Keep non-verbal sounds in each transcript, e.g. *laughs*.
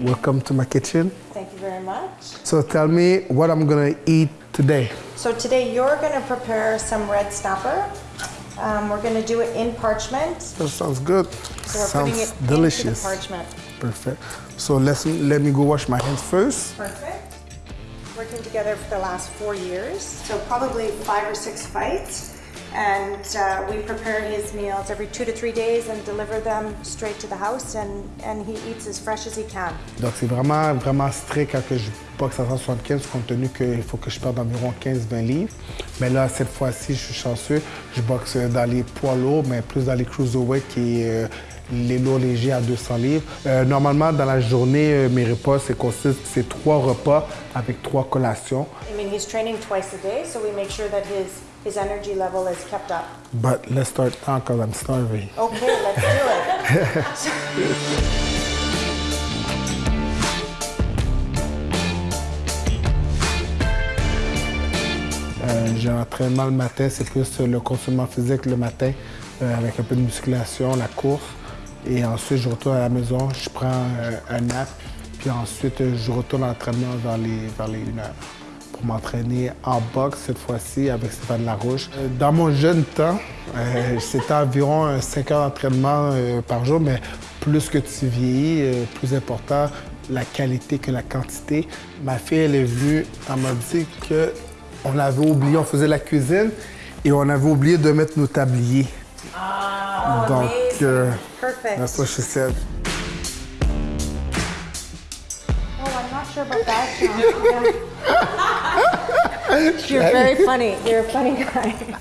welcome to my kitchen. Thank you very much. So tell me what I'm gonna eat today. So today you're going to prepare some red snapper. Um, we're going to do it in parchment. That sounds good. So we're sounds putting it delicious. parchment. Perfect. So let's let me go wash my hands first. Perfect. Working together for the last four years. So probably five or six fights. And uh, we prepare his meals every two to three days and deliver them straight to the house. And, and he eats as fresh as he can. Donc c'est vraiment vraiment strict quand je boxe à 175 compte tenu qu'il faut que je perde environ 15-20 livres. Mais là cette fois-ci je suis chanceux, je boxe dans les poids lourds mais plus dans les cruiserweight qui est euh, les lourds légers à 200 livres. Euh, normalement dans la journée euh, mes repas c'est consiste c'est trois repas avec trois collations. I mean, he's training twice a day, so we make sure that his, his energy level is kept up. But let's start now because I'm starving. Okay, let's do it. *laughs* Euh, J'ai un entraînement le matin, c'est plus le consommation physique le matin, euh, avec un peu de musculation, la course. Et ensuite, je retourne à la maison, je prends euh, un nap, puis ensuite, euh, je retourne à l'entraînement vers les, vers les 1 heure pour m'entraîner en boxe cette fois-ci avec Stéphane Larouche. Euh, Dans mon jeune temps, euh, c'était environ euh, 5 heures d'entraînement euh, par jour, mais plus que tu vieillis, euh, plus important la qualité que la quantité. Ma fille, elle est venue, elle m'a dit que on avait oublié, on faisait la cuisine et on avait oublié de mettre nos tabliers. Donc, amazing. Perfect. that's what she said. Oh, I'm not sure about that, John. *laughs* You're very funny. You're a funny guy.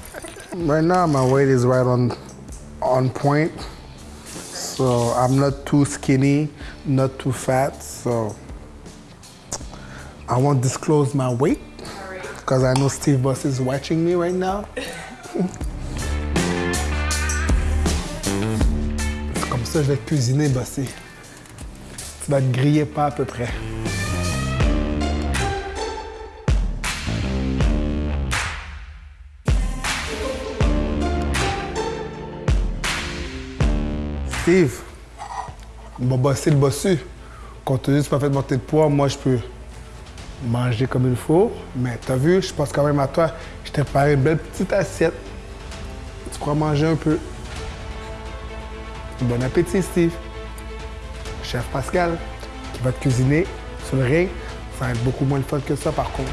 Right now, my weight is right on on point. So I'm not too skinny, not too fat. So I won't disclose my weight because I know Steve Boss is watching me right now. Ça je vais te cuisiner, Bossy. Tu vas te griller pas à peu près. Steve, on va bosser le bossu. Compte tenu tu pas fait monter de poids, moi, je peux manger comme il faut. Mais t'as vu, je pense quand même à toi. Je t'ai préparé une belle petite assiette. Tu pourras manger un peu. Bon appétit, Steve. Chef Pascal, qui va te cuisiner sur le ring. Ça va être beaucoup moins le fun que ça, par contre.